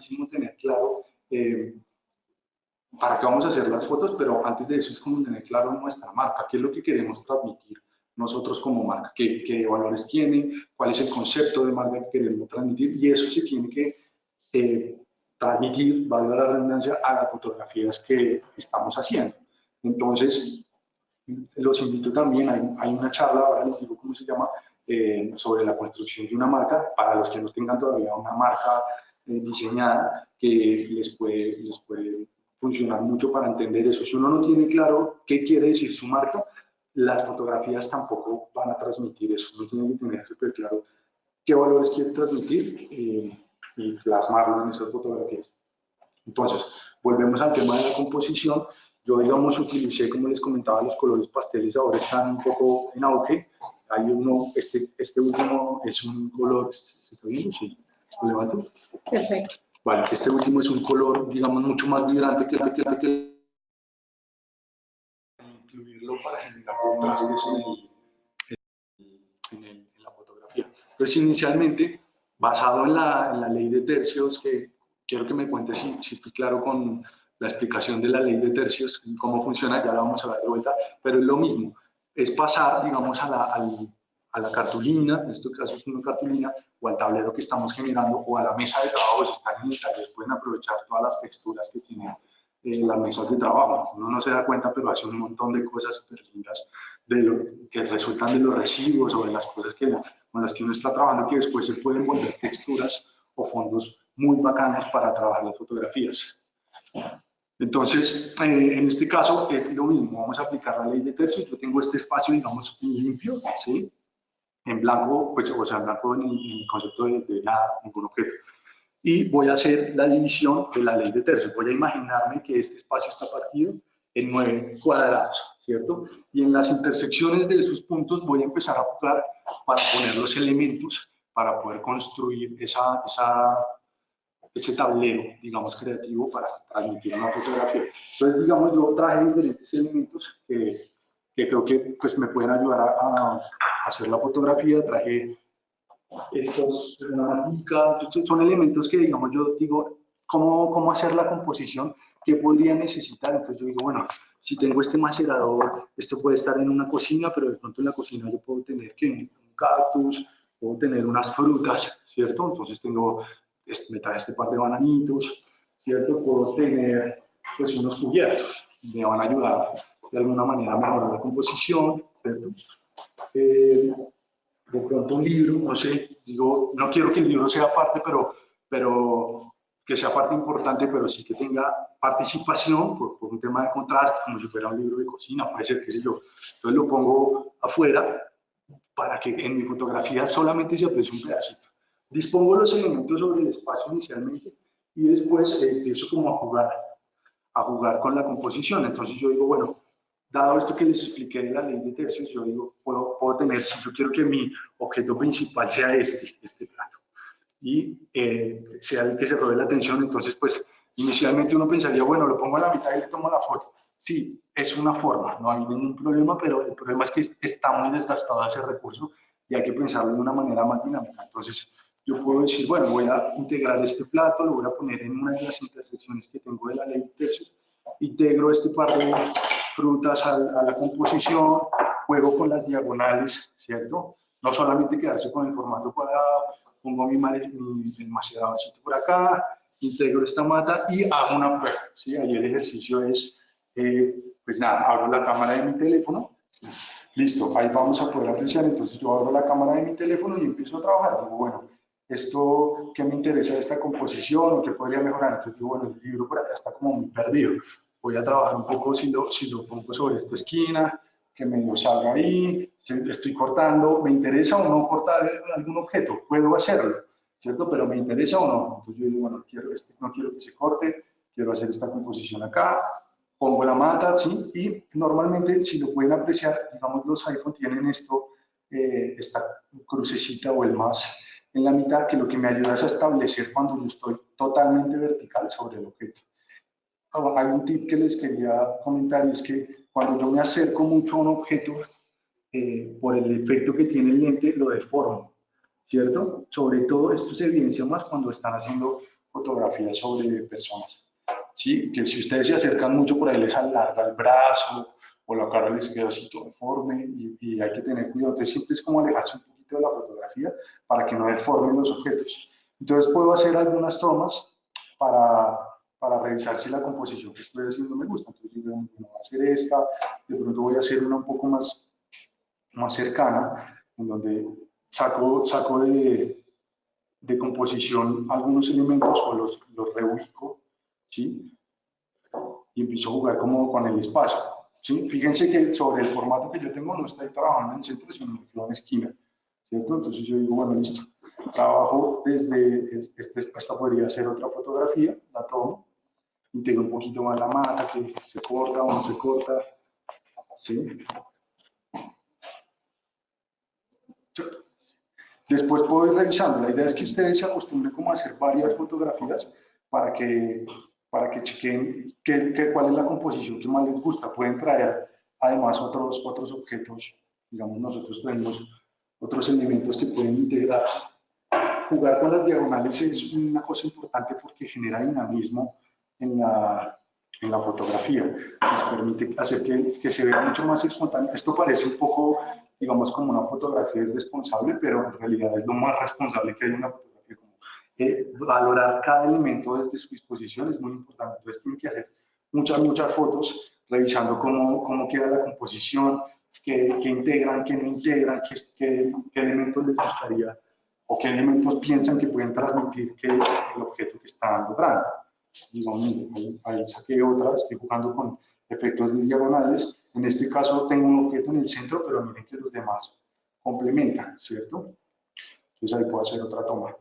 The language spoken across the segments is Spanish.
importantísimo tener claro eh, para qué vamos a hacer las fotos, pero antes de eso es como tener claro nuestra marca, qué es lo que queremos transmitir nosotros como marca, qué, qué valores tiene, cuál es el concepto de marca que queremos transmitir, y eso se tiene que eh, transmitir, valga la redundancia, a las fotografías que estamos haciendo. Entonces, los invito también, hay, hay una charla, ahora les digo cómo se llama, eh, sobre la construcción de una marca, para los que no tengan todavía una marca diseñada, que les puede, les puede funcionar mucho para entender eso. Si uno no tiene claro qué quiere decir su marca, las fotografías tampoco van a transmitir eso. Uno tiene que tener súper claro qué valores quiere transmitir eh, y plasmarlo en esas fotografías. Entonces, volvemos al tema de la composición. Yo, digamos, utilicé, como les comentaba, los colores pasteles ahora están un poco en auge. Hay uno, este, este último es un color, ¿se está viendo? Sí, ¿lo levanto? Perfecto. Vale, este último es un color, digamos, mucho más vibrante que el que, que, que incluirlo para generar contrastes en, el, en, en, la fotografía. Entonces, inicialmente, basado en la, en la, ley de tercios, que quiero que me cuente si, si fui claro con la explicación de la ley de tercios, cómo funciona, ya la vamos a ver de vuelta, pero es lo mismo, es pasar, digamos, a la, al, a la cartulina, en este caso es una cartulina, o al tablero que estamos generando, o a la mesa de trabajo, si están en el taller, pueden aprovechar todas las texturas que tienen eh, las mesas de trabajo. Uno no se da cuenta, pero hace un montón de cosas súper lindas de lo, que resultan de los recibos o de las cosas que, con las que uno está trabajando, que después se pueden volver texturas o fondos muy bacanos para trabajar las fotografías. Entonces, eh, en este caso es lo mismo, vamos a aplicar la ley de tercios, yo tengo este espacio, digamos, limpio, ¿sí? En blanco, pues, o sea, en blanco el concepto de, de nada, ningún objeto. Y voy a hacer la división de la ley de tercios. Voy a imaginarme que este espacio está partido en nueve cuadrados, ¿cierto? Y en las intersecciones de esos puntos voy a empezar a jugar para poner los elementos para poder construir esa, esa, ese tablero, digamos, creativo para transmitir una fotografía. Entonces, digamos, yo traje diferentes elementos que que creo que pues, me pueden ayudar a, a hacer la fotografía. Traje estos, una matica, son elementos que, digamos, yo digo, ¿cómo, cómo hacer la composición? ¿Qué podría necesitar? Entonces yo digo, bueno, si tengo este macerador, esto puede estar en una cocina, pero de pronto en la cocina yo puedo tener que un cactus, puedo tener unas frutas, ¿cierto? Entonces tengo, este, me este par de bananitos, ¿cierto? Puedo tener pues unos cubiertos, me van a ayudar de alguna manera mejorar la composición, ¿cierto? Eh, de pronto un libro, no sé, digo, no quiero que el libro sea parte, pero, pero que sea parte importante, pero sí que tenga participación por, por, un tema de contraste, como si fuera un libro de cocina, puede ser, qué sé yo. Entonces lo pongo afuera para que en mi fotografía solamente se aprecie un pedacito. Dispongo los elementos sobre el espacio inicialmente y después empiezo como a jugar, a jugar con la composición. Entonces yo digo, bueno, dado esto que les expliqué de la ley de tercios, yo digo, puedo, puedo tener, si yo quiero que mi objeto principal sea este, este plato, y eh, sea el que se robe la atención, entonces pues inicialmente uno pensaría, bueno, lo pongo a la mitad y le tomo la foto. Sí, es una forma, no hay ningún problema, pero el problema es que está muy desgastado ese recurso y hay que pensarlo de una manera más dinámica. Entonces, yo puedo decir, bueno, voy a integrar este plato, lo voy a poner en una de las intersecciones que tengo de la ley de tercios, integro este par de frutas a, a, la composición, juego con las diagonales, ¿cierto? No solamente quedarse con el formato cuadrado, pongo mi, maceradorcito por acá, integro esta mata y hago una prueba, ¿sí? Ahí el ejercicio es, eh, pues nada, abro la cámara de mi teléfono, listo, ahí vamos a poder apreciar, entonces yo abro la cámara de mi teléfono y empiezo a trabajar, digo, bueno, esto, ¿qué me interesa de esta composición o qué podría mejorar? Entonces digo, bueno, el libro por acá está como muy perdido, voy a trabajar un poco si lo, si lo pongo sobre esta esquina, que medio salga ahí, estoy cortando, ¿me interesa o no cortar algún objeto? Puedo hacerlo, ¿cierto? Pero ¿me interesa o no? Entonces yo digo, bueno, quiero este, no quiero que se corte, quiero hacer esta composición acá, pongo la mata, ¿sí? Y normalmente, si lo pueden apreciar, digamos, los iPhone tienen esto, eh, esta crucecita o el más en la mitad, que lo que me ayuda es a establecer cuando yo estoy totalmente vertical sobre el objeto un tip que les quería comentar y es que cuando yo me acerco mucho a un objeto, eh, por el efecto que tiene el lente, lo deformo. ¿cierto? Sobre todo esto se evidencia más cuando están haciendo fotografías sobre personas. ¿sí? Que si ustedes se acercan mucho por ahí les alarga el brazo o la cara les queda así deforme y, hay que tener cuidado. Entonces siempre es como alejarse un poquito de la fotografía para que no deformen los objetos. Entonces puedo hacer algunas tomas para, para revisar si la composición que estoy haciendo me gusta. Entonces digo, voy a hacer esta, de pronto voy a hacer una un poco más, más cercana, en donde saco, saco de, de composición algunos elementos o los, los reubico, ¿sí? Y empiezo a jugar como con el espacio, ¿sí? Fíjense que sobre el formato que yo tengo no estoy trabajando en centro, sino en esquina, ¿cierto? Entonces yo digo, bueno, listo, trabajo desde, esta podría ser otra fotografía, la tomo, integro un poquito más la mata, que se corta o no se corta, ¿sí? Después puedo ir revisando. La idea es que ustedes se acostumbren como a hacer varias fotografías para que, para que chequen qué, cuál es la composición que más les gusta. Pueden traer además otros, otros objetos, digamos nosotros tenemos otros elementos que pueden integrar. Jugar con las diagonales es una cosa importante porque genera dinamismo en la, en la fotografía. Nos permite hacer que, que se vea mucho más espontáneo. Esto parece un poco digamos, como una fotografía irresponsable, pero en realidad es lo más responsable que hay en una fotografía. Como, eh, valorar cada elemento desde su disposición es muy importante. Entonces, tienen que hacer muchas, muchas fotos revisando cómo, cómo queda la composición, qué, qué integran, qué no integran, qué, qué, qué, elementos les gustaría o qué elementos piensan que pueden transmitir que el objeto que están logrando. Digamos, ahí, saqué otra, estoy jugando con efectos de diagonales en este caso tengo un objeto en el centro, pero miren que los demás complementan, ¿cierto? Entonces ahí puedo hacer otra toma.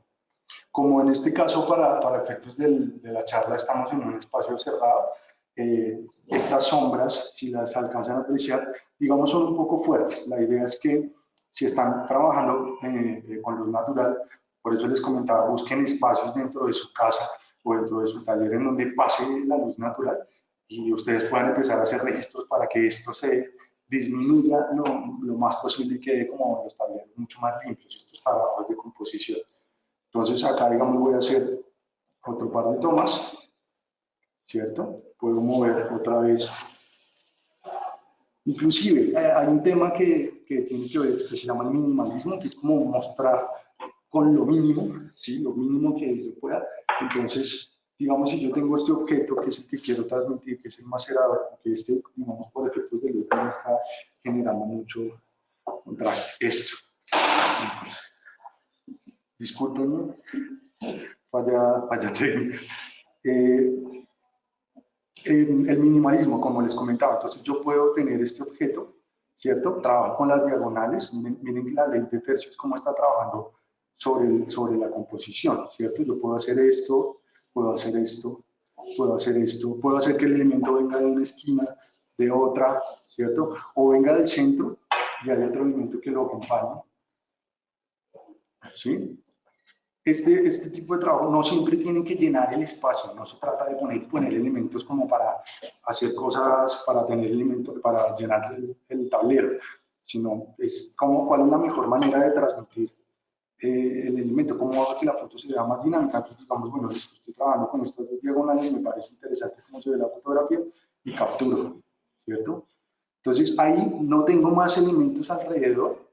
Como en este caso, para, para efectos del, de la charla, estamos en un espacio cerrado, eh, estas sombras, si las alcanzan a apreciar, digamos, son un poco fuertes. La idea es que si están trabajando eh, con luz natural, por eso les comentaba, busquen espacios dentro de su casa o dentro de su taller en donde pase la luz natural y ustedes puedan empezar a hacer registros para que esto se disminuya lo, lo más posible y quede como los talleres mucho más limpios, estos trabajos de composición. Entonces acá, digamos, voy a hacer otro par de tomas, ¿cierto? Puedo mover otra vez. Inclusive, eh, hay un tema que, que tiene que ver, que se llama el minimalismo, que es como mostrar con lo mínimo, ¿sí? Lo mínimo que yo pueda. Entonces, digamos, si yo tengo este objeto, que es el que quiero transmitir, que es el macerador, que este, digamos, por efectos de luz, me está generando mucho contraste. Esto. Disculpen, falla, falla técnica. Eh, el minimalismo, como les comentaba, entonces yo puedo tener este objeto, ¿cierto? Trabajo con las diagonales, miren, miren la ley de tercios, cómo está trabajando sobre, sobre la composición, ¿cierto? Yo puedo hacer esto, puedo hacer esto, puedo hacer esto, puedo hacer que el elemento venga de una esquina, de otra, ¿cierto? O venga del centro y hay otro elemento que lo acompañe. ¿Sí? Este, este tipo de trabajo no siempre tienen que llenar el espacio, no se trata de poner, poner elementos como para hacer cosas, para tener elementos, para llenar el, el tablero, sino es como cuál es la mejor manera de transmitir eh, el elemento, cómo hago que la foto se vea más dinámica. Entonces, digamos, bueno, estoy trabajando con estas dos diagonales, me parece interesante cómo se ve la fotografía y capturo, ¿cierto? Entonces, ahí no tengo más elementos alrededor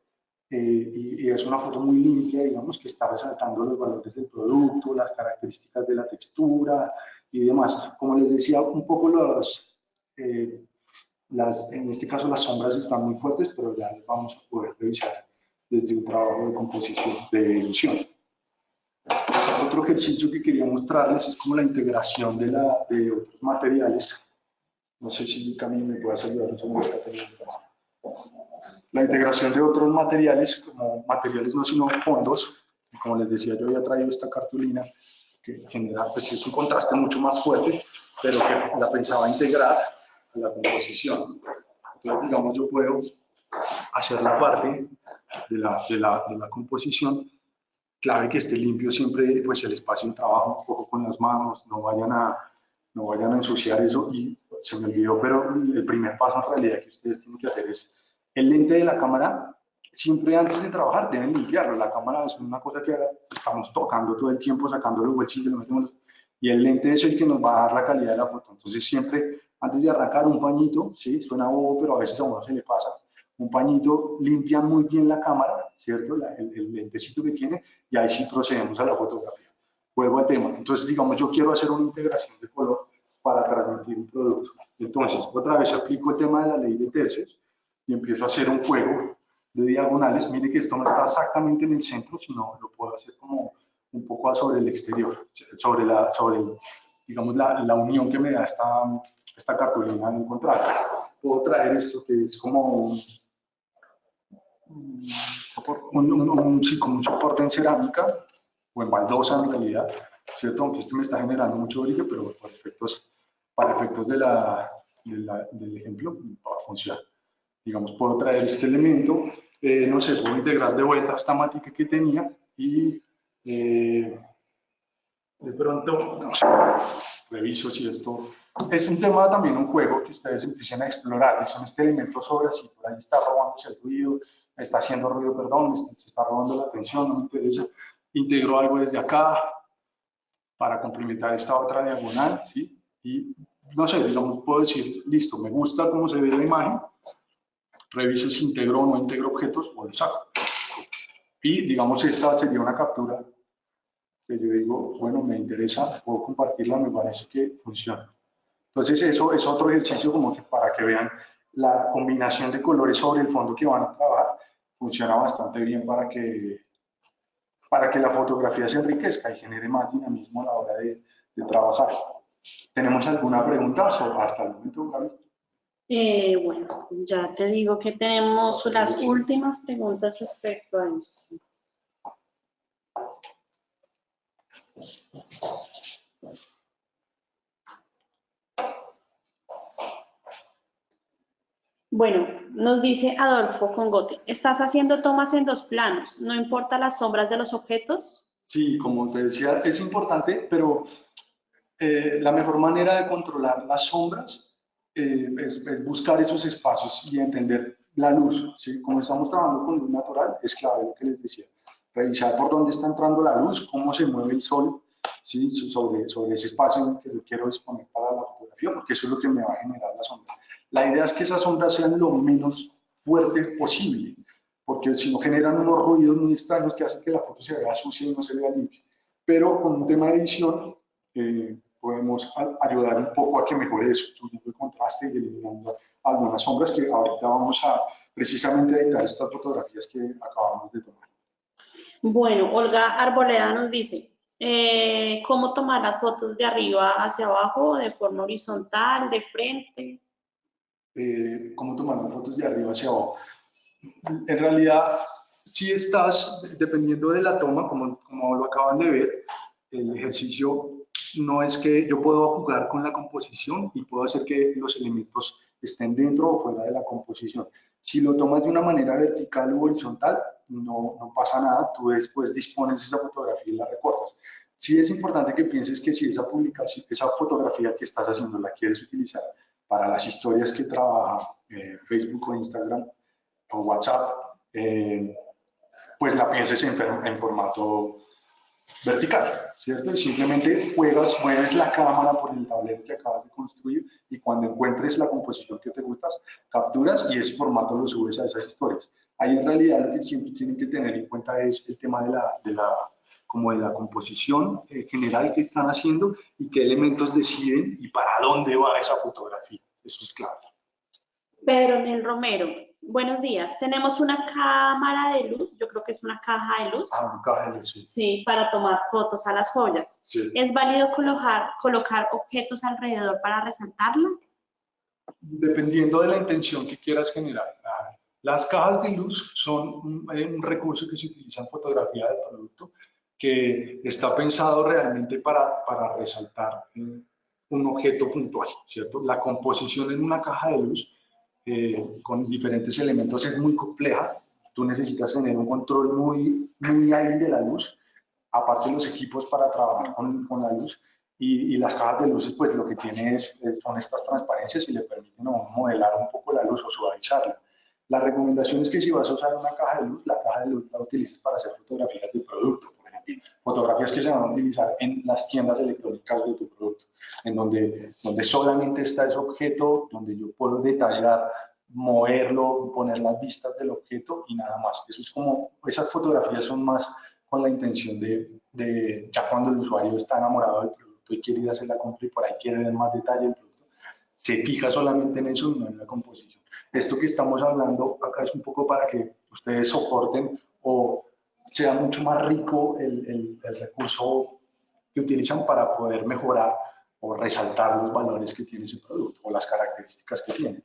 eh, y, es una foto muy limpia, digamos, que está resaltando los valores del producto, las características de la textura y demás. Como les decía, un poco los, eh, las, en este caso las sombras están muy fuertes, pero ya vamos a poder revisar desde un trabajo de composición, de edición. Otro ejercicio que quería mostrarles es como la integración de, la, de otros materiales. No sé si Camille me puedes ayudar La integración de otros materiales, como materiales no sino fondos, como les decía, yo había traído esta cartulina que genera, pues es un contraste mucho más fuerte, pero que la pensaba integrar a la composición. Entonces, digamos, yo puedo hacer la parte de la, de la, de la composición, clave que esté limpio siempre pues el espacio de trabajo, un poco con las manos, no vayan a, no vayan a ensuciar eso y se me olvidó, pero el primer paso en realidad que ustedes tienen que hacer es el lente de la cámara siempre antes de trabajar deben limpiarlo. La cámara es una cosa que estamos tocando todo el tiempo, sacando los bolsillos, y el lente es el que nos va a dar la calidad de la foto. Entonces siempre antes de arrancar un pañito, sí, suena bobo, pero a veces a uno se le pasa, un pañito limpia muy bien la cámara, ¿cierto? el, el, lentecito que tiene, y ahí sí procedemos a la fotografía. Vuelvo al tema. Entonces, digamos, yo quiero hacer una integración de color para transmitir un producto. Entonces, otra vez aplico el tema de la ley de tercios y empiezo a hacer un juego de diagonales. Mire que esto no está exactamente en el centro, sino lo puedo hacer como un poco sobre el exterior, sobre, la, sobre digamos, la, la unión que me da esta, esta cartulina en contraste. Puedo traer esto que es como un, un, un, un soporte en cerámica o en baldosa en realidad, ¿cierto? Aunque este me está generando mucho brillo, pero para efectos, para efectos de la, de la, del ejemplo va a funcionar. Digamos, puedo traer este elemento, eh, no sé, puedo integrar de vuelta esta mática que tenía y eh, de pronto, no sé, reviso si esto es un tema también, un juego que ustedes empiecen a explorar. Son este elemento sobre si por ahí está robándose el ruido, está haciendo ruido, perdón, se está robando la atención, no me interesa. Integro algo desde acá para complementar esta otra diagonal, ¿sí? Y no sé, digamos, puedo decir, listo, me gusta cómo se ve la imagen, reviso si integro o no integro objetos o lo saco. Y digamos, esta sería una captura que yo digo, bueno, me interesa, puedo compartirla, me parece que funciona. Entonces eso es otro ejercicio como que para que vean la combinación de colores sobre el fondo que van a trabajar, funciona bastante bien para que, para que la fotografía se enriquezca y genere más dinamismo a la hora de, de trabajar. ¿Tenemos alguna pregunta hasta el momento, Gaby? Eh, bueno, ya te digo que tenemos las últimas preguntas respecto a esto. Bueno, nos dice Adolfo Congote, ¿estás haciendo tomas en dos planos? ¿No importa las sombras de los objetos? Sí, como te decía, es importante, pero eh, la mejor manera de controlar las sombras eh, es, buscar esos espacios y entender la luz. ¿sí? Como estamos trabajando con luz natural, es clave lo que les decía. Revisar por dónde está entrando la luz, cómo se mueve el sol sobre, ese espacio que yo quiero disponer para la fotografía, porque eso es lo que me va a generar la sombra. La idea es que esas sombras sean lo menos fuertes posible, porque si no generan unos ruidos muy extraños que hacen que la foto se vea sucia y no se vea limpia. Pero con un tema de edición eh, podemos ayudar un poco a que mejore eso, subiendo el contraste y eliminando algunas sombras que ahorita vamos a precisamente editar estas fotografías que acabamos de tomar. Bueno, Olga Arboleda nos dice, eh, ¿cómo tomar las fotos de arriba hacia abajo, de forma horizontal, de frente? Eh, cómo fotos de arriba hacia abajo. En realidad, si estás, dependiendo de la toma, como, como lo acaban de ver, el ejercicio no es que yo puedo jugar con la composición y puedo hacer que los elementos estén dentro o fuera de la composición. Si lo tomas de una manera vertical u horizontal, no, no pasa nada, tú después dispones esa fotografía y la recortas. Sí es importante que pienses que si esa publicación, esa fotografía que estás haciendo la quieres utilizar para las historias que trabaja eh, Facebook o Instagram o WhatsApp, eh, pues la pienses en, en, formato vertical, ¿cierto? Y simplemente juegas, mueves la cámara por el tablero que acabas de construir y cuando encuentres la composición que te gustas, capturas y ese formato lo subes a esas historias. Ahí en realidad lo que siempre tienen que tener en cuenta es el tema de la, de la como de la composición eh, general que están haciendo y qué elementos deciden y para dónde va esa fotografía. Eso es clave. Pedro Mel Romero, buenos días. Tenemos una cámara de luz, yo creo que es una caja de luz. Ah, una caja de luz, sí. Sí, para tomar fotos a las joyas. Sí. ¿Es válido colocar, colocar objetos alrededor para resaltarla? Dependiendo de la intención que quieras generar. Las cajas de luz son un, un recurso que se utiliza en fotografía de producto que está pensado realmente para, para resaltar un objeto puntual, ¿cierto? La composición en una caja de luz eh, con diferentes elementos es muy compleja, tú necesitas tener un control muy, muy hábil de la luz, aparte los equipos para trabajar con, con la luz, y, y, las cajas de luces pues lo que tiene es, son estas transparencias y le permiten modelar un poco la luz o suavizarla. La recomendación es que si vas a usar una caja de luz, la caja de luz la utilices para hacer fotografías de producto. Fotografías que se van a utilizar en las tiendas electrónicas de tu producto, en donde, donde solamente está ese objeto, donde yo puedo detallar, moverlo, poner las vistas del objeto y nada más. Eso es como, esas fotografías son más con la intención de, de ya cuando el usuario está enamorado del producto y quiere ir a hacer la compra y por ahí quiere ver más detalle del producto, se fija solamente en eso y no en la composición. Esto que estamos hablando acá es un poco para que ustedes soporten o sea mucho más rico el, el, recurso que utilizan para poder mejorar o resaltar los valores que tiene su producto o las características que tiene.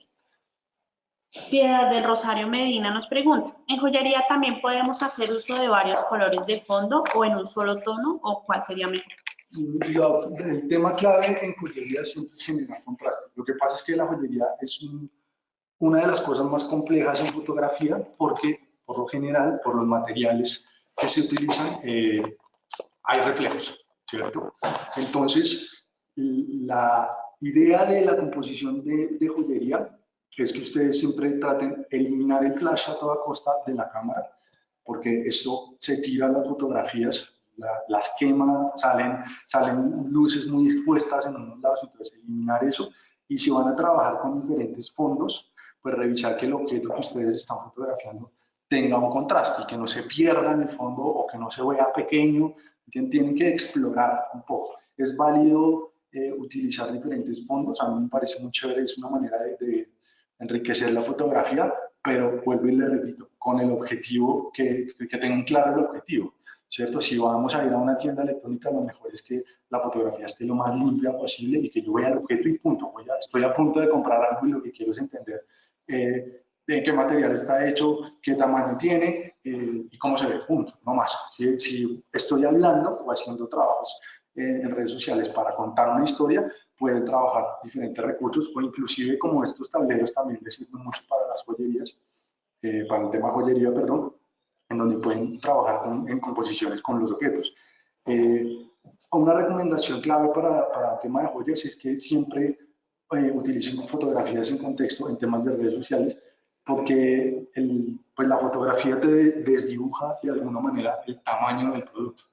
Piedad del Rosario Medina nos pregunta, ¿en joyería también podemos hacer uso de varios colores de fondo o en un solo tono o cuál sería mejor? el tema clave en joyería siempre es generar contraste. Lo que pasa es que la joyería es una de las cosas más complejas en fotografía porque, por lo general, por los materiales que se utilizan, eh, hay reflejos, ¿cierto? Entonces, la idea de la composición de, de joyería es que ustedes siempre traten eliminar el flash a toda costa de la cámara, porque esto se tira las fotografías las quema, salen, salen luces muy expuestas en unos lados, entonces eliminar eso. Y si van a trabajar con diferentes fondos, pues revisar que el objeto que ustedes están fotografiando tenga un contraste y que no se pierda en el fondo o que no se vea pequeño. Tienen que explorar un poco. Es válido eh, utilizar diferentes fondos, a mí me parece muy chévere, es una manera de, enriquecer la fotografía, pero vuelvo y le repito, con el objetivo, que, que tengan claro el objetivo. ¿cierto? Si vamos a ir a una tienda electrónica, lo mejor es que la fotografía esté lo más limpia posible y que yo vea el objeto y punto. Voy a, estoy a punto de comprar algo y lo que quiero es entender eh, de qué material está hecho, qué tamaño tiene eh, y cómo se ve, punto, no más. Si, si estoy hablando o haciendo trabajos eh, en redes sociales para contar una historia, pueden trabajar diferentes recursos o inclusive como estos tableros también les sirven mucho para las joyerías, para el tema joyería, perdón, en donde pueden trabajar en composiciones con los objetos. Eh, una recomendación clave para, para el tema de joyas es que siempre eh, utilicen fotografías en contexto en temas de redes sociales, porque el, pues la fotografía te desdibuja de alguna manera el tamaño del producto,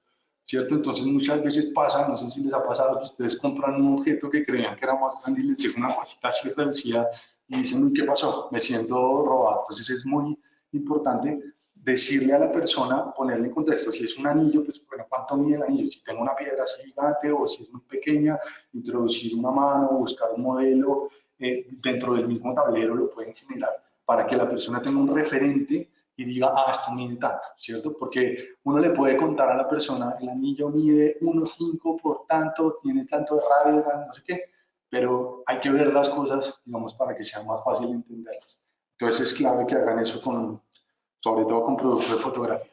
¿cierto? Entonces muchas veces pasa, no sé si les ha pasado, que ustedes compran un objeto que creían que era más grande y les llega una cosita así reducida y dicen, ¿qué pasó? Me siento robado. Entonces es muy importante decirle a la persona, ponerle en contexto, si es un anillo, pues bueno, ¿cuánto mide el anillo? Si tengo una piedra así gigante o si es muy pequeña, introducir una mano, buscar un modelo eh, dentro del mismo tablero lo pueden generar para que la persona tenga un referente y diga, ah, esto mide tanto, ¿cierto? Porque uno le puede contar a la persona, el anillo mide 1,5 por tanto, tiene tanto de radio, no sé qué, pero hay que ver las cosas, digamos, para que sea más fácil entenderlas. Entonces es clave que hagan eso con, sobre todo con productos de fotografía.